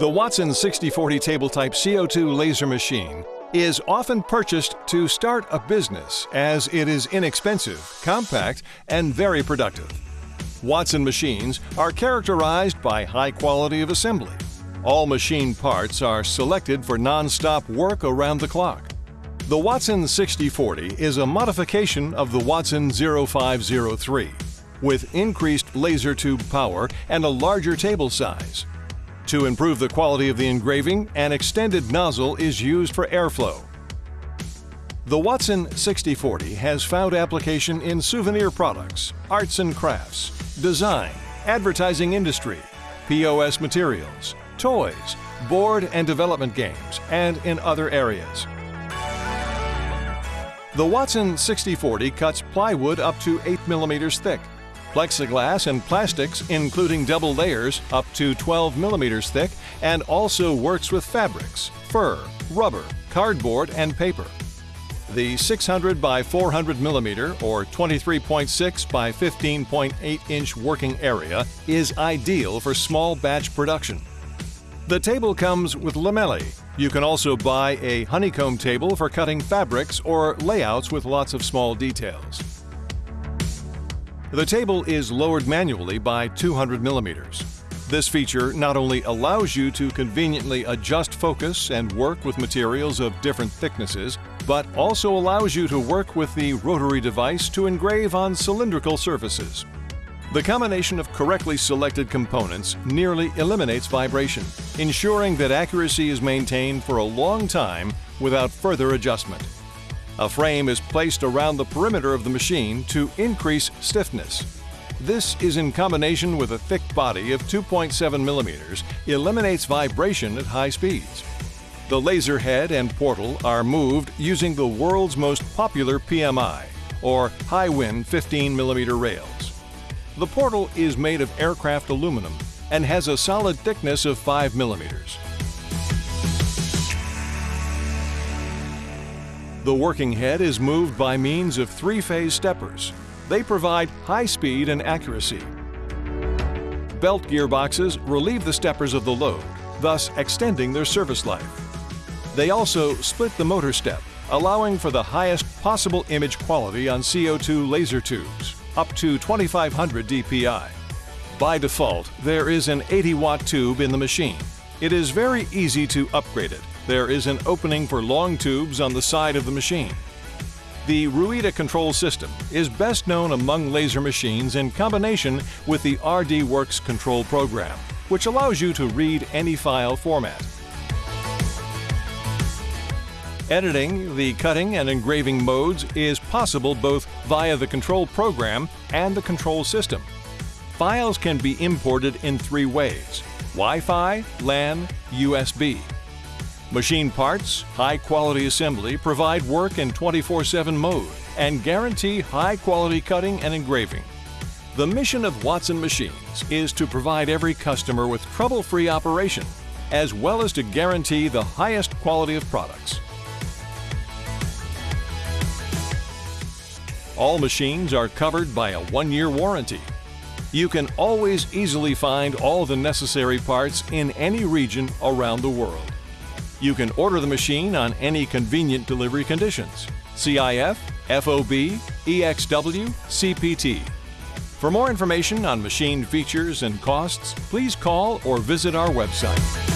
The Watson 6040 table type CO2 laser machine is often purchased to start a business as it is inexpensive, compact, and very productive. Watson machines are characterized by high quality of assembly. All machine parts are selected for non-stop work around the clock. The Watson 6040 is a modification of the Watson 0503 with increased laser tube power and a larger table size. To improve the quality of the engraving, an extended nozzle is used for airflow. The Watson 6040 has found application in souvenir products, arts and crafts, design, advertising industry, POS materials, toys, board and development games, and in other areas. The Watson 6040 cuts plywood up to 8 millimeters thick plexiglass and plastics including double layers up to 12 millimeters thick and also works with fabrics, fur, rubber, cardboard, and paper. The 600 by 400 millimeter or 23.6 by 15.8 inch working area is ideal for small batch production. The table comes with lamellae. You can also buy a honeycomb table for cutting fabrics or layouts with lots of small details. The table is lowered manually by 200 millimeters. This feature not only allows you to conveniently adjust focus and work with materials of different thicknesses, but also allows you to work with the rotary device to engrave on cylindrical surfaces. The combination of correctly selected components nearly eliminates vibration, ensuring that accuracy is maintained for a long time without further adjustment. A frame is placed around the perimeter of the machine to increase stiffness. This is in combination with a thick body of 2.7 millimeters, eliminates vibration at high speeds. The laser head and portal are moved using the world's most popular PMI, or Hiwin 15 millimeter rails. The portal is made of aircraft aluminum and has a solid thickness of 5 millimeters. The working head is moved by means of three-phase steppers. They provide high speed and accuracy. Belt gearboxes relieve the steppers of the load, thus extending their service life. They also split the motor step, allowing for the highest possible image quality on CO2 laser tubes, up to 2500 dpi. By default, there is an 80 watt tube in the machine. It is very easy to upgrade it there is an opening for long tubes on the side of the machine. The Ruida control system is best known among laser machines in combination with the RDWorks control program, which allows you to read any file format. Editing the cutting and engraving modes is possible both via the control program and the control system. Files can be imported in three ways, Wi-Fi, LAN, USB. Machine parts, high quality assembly provide work in 24-7 mode and guarantee high quality cutting and engraving. The mission of Watson Machines is to provide every customer with trouble-free operation, as well as to guarantee the highest quality of products. All machines are covered by a one-year warranty. You can always easily find all the necessary parts in any region around the world. You can order the machine on any convenient delivery conditions CIF, FOB, EXW, CPT. For more information on machine features and costs, please call or visit our website.